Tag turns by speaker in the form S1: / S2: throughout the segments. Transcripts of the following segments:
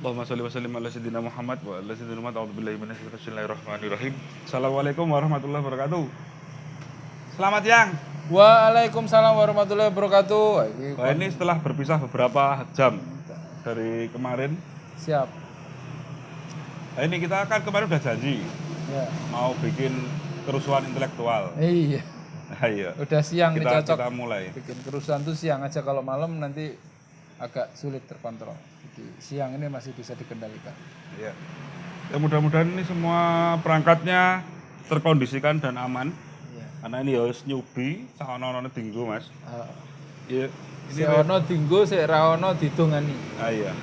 S1: Allahumma sholli wa sallim ala sayyidina Muhammad wa ala sayyidina Muhammad. A'udzubillahi. Assalamualaikum warahmatullahi wabarakatuh. Selamat siang.
S2: Waalaikumsalam warahmatullahi wabarakatuh. Wah, ini
S1: setelah berpisah beberapa jam dari kemarin.
S2: siap.
S1: Nah, ini kita kan kemarin udah janji
S2: Ya.
S1: mau bikin kerusuhan intelektual.
S2: Iya.
S1: Nah, iya.
S2: Udah siang nih
S1: Kita,
S2: cocok.
S1: kita mulai.
S2: Bikin kerusuhan tuh siang aja kalau malam nanti agak sulit terkontrol. Jadi siang ini masih bisa dikendalikan.
S1: Iya. Ya mudah-mudahan ini semua perangkatnya terkondisikan dan aman.
S2: Iya.
S1: Karena ini ya wis nyubi, sahono-ono dinggo, Mas.
S2: Uh,
S1: Iya.
S2: si ono dinggo, si raono didongani.
S1: Ah, iya.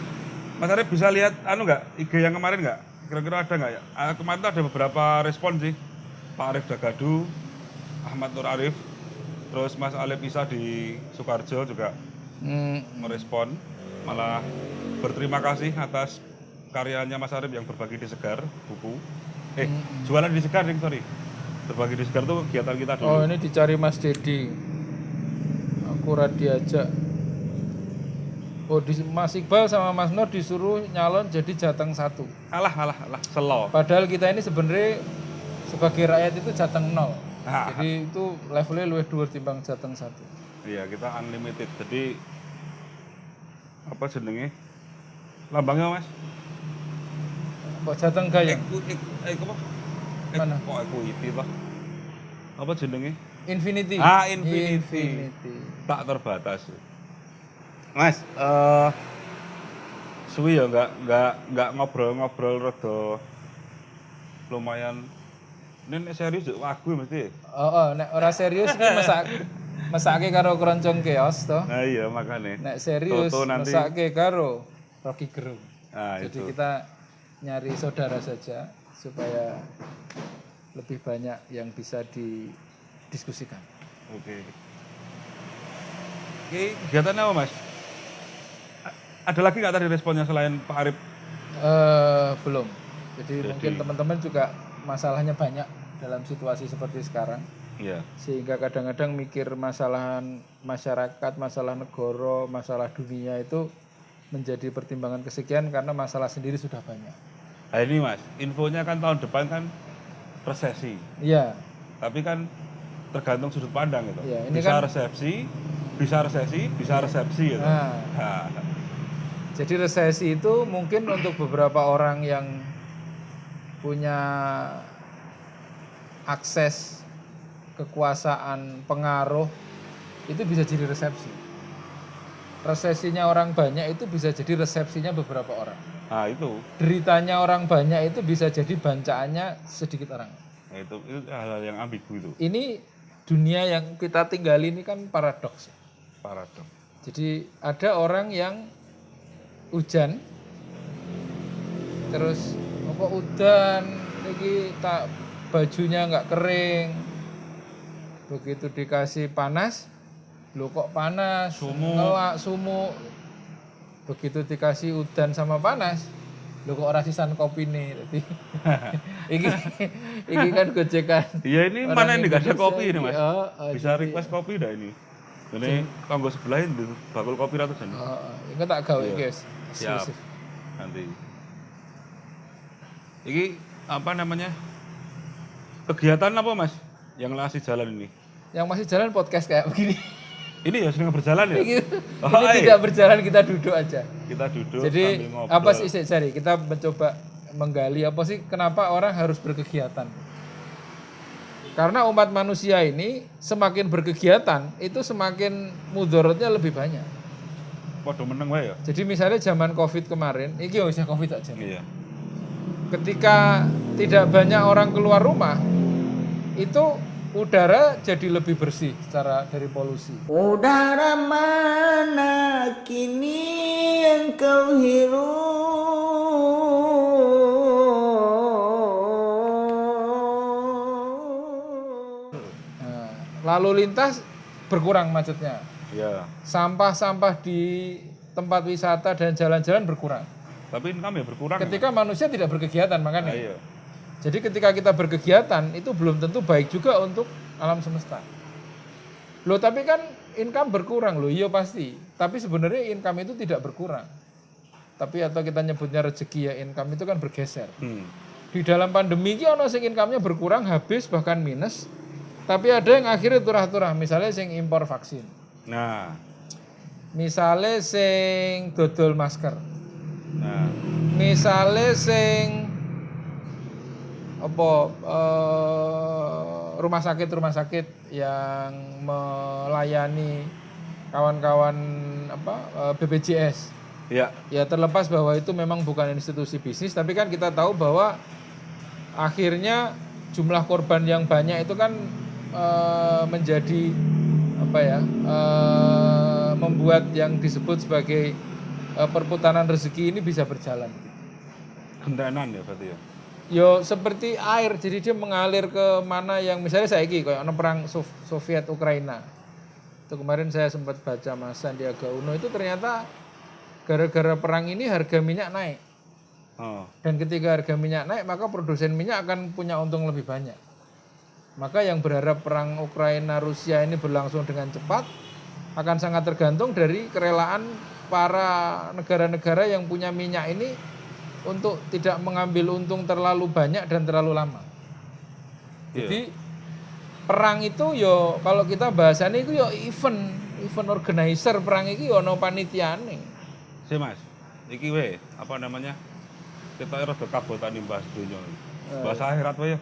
S1: Mas Arif bisa lihat anu nggak IG yang kemarin nggak? Kira-kira ada nggak ya? Ah, kemarin tuh ada beberapa respon sih. Pak Arif Dagadu, Ahmad Nur Arif, terus Mas Alif Isa di Sukarjo juga
S2: Hmm,
S1: merespon, malah berterima kasih atas karyanya Mas Arif yang berbagi di Segar buku. Eh, jualan di Segar, ding, sorry. Berbagi di Segar tuh kegiatan kita dulu.
S2: Oh ini dicari Mas Dedi. Akurat diajak. Oh di, Mas Iqbal sama Mas Nur disuruh nyalon jadi jateng satu.
S1: Alah, alah, alah, selo.
S2: Padahal kita ini sebenarnya sebagai rakyat itu jateng nol.
S1: Ah.
S2: Jadi itu levelnya luwih dhuwur timbang jateng satu.
S1: Iya, kita unlimited. Jadi apa jenenge? Lambangnya, Mas?
S2: Kok jateng?
S1: Eku, ek, ek, apa?
S2: Mana?
S1: Kok equity toh? Apa jenenge?
S2: Infinity.
S1: Ah, infinity.
S2: Infinity.
S1: Tak terbatas. Mas, eh suwi ya nggak nggak nggak ngobrol-ngobrol rada lumayan ini serius yuk wagu mesti.
S2: Oh, oh, nek ora serius iki masak masake karo keroncong keos toh.
S1: Nah iya makanya.
S2: Nek serius
S1: Toto nanti.
S2: masake karo Rocky Gerung.
S1: Nah
S2: Jadi
S1: itu.
S2: kita nyari saudara saja supaya lebih banyak yang bisa didiskusikan.
S1: Oke. Oke, kegiatannya apa mas? A- Ada lagi nggak tadi responnya selain Pak Arif?
S2: Eh belum. Jadi, mungkin teman-teman juga masalahnya banyak dalam situasi seperti sekarang.
S1: Iya.
S2: Sehingga kadang-kadang mikir masalah masyarakat, masalah negara, masalah dunia itu menjadi pertimbangan kesekian karena masalah sendiri sudah banyak.
S1: Nah ini mas, infonya kan tahun depan kan resesi.
S2: Iya,
S1: Tapi kan tergantung sudut pandang gitu.
S2: Iya, ini
S1: bisa
S2: kan-
S1: resepsi, bisa resesi, bisa resepsi gitu.
S2: Nah.
S1: Nah,
S2: Jadi resesi itu mungkin untuk beberapa orang yang punya akses kekuasaan, pengaruh itu bisa jadi resepsi. Resesinya orang banyak itu bisa jadi resepsinya beberapa orang.
S1: nah itu,
S2: Deritanya orang banyak itu bisa jadi bancaannya sedikit orang.
S1: Nah, itu itu hal-hal yang ambigu itu,
S2: Ini dunia yang kita tinggali ini kan paradoks.
S1: paradoks.
S2: Jadi ada orang yang hujan terus apa udan lagi tak bajunya nggak kering begitu dikasih panas lo kok panas
S1: Sumuk.
S2: ngelak sumuk begitu dikasih udan sama panas lo kok ora sisan kopi nih Jadi, iki iki kan gojekan
S1: Iya ini mana yang ada kopi ini mas?
S2: Oh, oh,
S1: Bisa request kopi dah ini. Ini tonggo sebelah ini bakul kopi ratusan.
S2: oh, oh. ini tak gawe guys
S1: Siap. Nanti. Ini apa namanya? Kegiatan apa mas? Yang masih jalan ini?
S2: yang masih jalan podcast kayak begini
S1: Ini ya sedang berjalan ya?
S2: ini
S1: Oh, iya.
S2: tidak berjalan kita duduk aja
S1: Kita duduk
S2: jadi apa sih cari kita mencoba menggali apa sih kenapa orang harus berkegiatan karena umat manusia ini semakin berkegiatan itu semakin mudorotnya lebih banyak
S1: Waduh meneng wae ya?
S2: jadi misalnya zaman covid kemarin ini usah covid aja
S1: Iya.
S2: ketika tidak banyak orang keluar rumah itu udara jadi lebih bersih secara dari polusi
S3: Udara mana kini yang kau hirup?
S2: Nah, lalu lintas berkurang macetnya.
S1: Iya.
S2: Sampah-sampah di tempat wisata dan jalan-jalan berkurang.
S1: Tapi income ya berkurang.
S2: Ketika manusia tidak berkegiatan
S1: Nah,
S2: makanya.
S1: iya.
S2: Jadi ketika kita berkegiatan itu belum tentu baik juga untuk alam semesta. Loh tapi kan income berkurang loh, iya pasti. Tapi sebenarnya income itu tidak berkurang. tapi atau kita nyebutnya rezeki ya income itu kan bergeser.
S1: Hmm.
S2: Di dalam pandemi ini ono sing income-nya berkurang habis bahkan minus. Tapi ada yang akhirnya turah-turah, misalnya sing impor vaksin.
S1: Nah,
S2: Misalnya sing dodol masker.
S1: nah,
S2: Misalnya sing apa eh, rumah sakit rumah sakit yang melayani kawan-kawan apa eh, BPJS
S1: ya,
S2: ya terlepas bahwa itu memang bukan institusi bisnis tapi kan kita tahu bahwa akhirnya jumlah korban yang banyak itu kan eh, menjadi apa ya eh, membuat yang disebut sebagai eh, perputaran rezeki ini bisa berjalan.
S1: Gendanan ya berarti ya.
S2: Yo seperti air, jadi dia mengalir ke mana yang misalnya saya ini kayak perang Sov- Soviet Ukraina. Itu kemarin saya sempat baca Mas Sandiaga Uno itu ternyata gara-gara perang ini harga minyak naik.
S1: Oh,
S2: Dan ketika harga minyak naik maka produsen minyak akan punya untung lebih banyak. Maka yang berharap perang Ukraina Rusia ini berlangsung dengan cepat akan sangat tergantung dari kerelaan para negara-negara yang punya minyak ini untuk tidak mengambil untung terlalu banyak dan terlalu lama.
S1: Iya.
S2: Jadi perang itu yo kalau kita bahasannya itu yo event, event organizer perang itu yo no panitiane.
S1: si Mas, iki we, apa namanya? Kita harus ke kabotan bahas dunia. Bahasa akhirat we ya.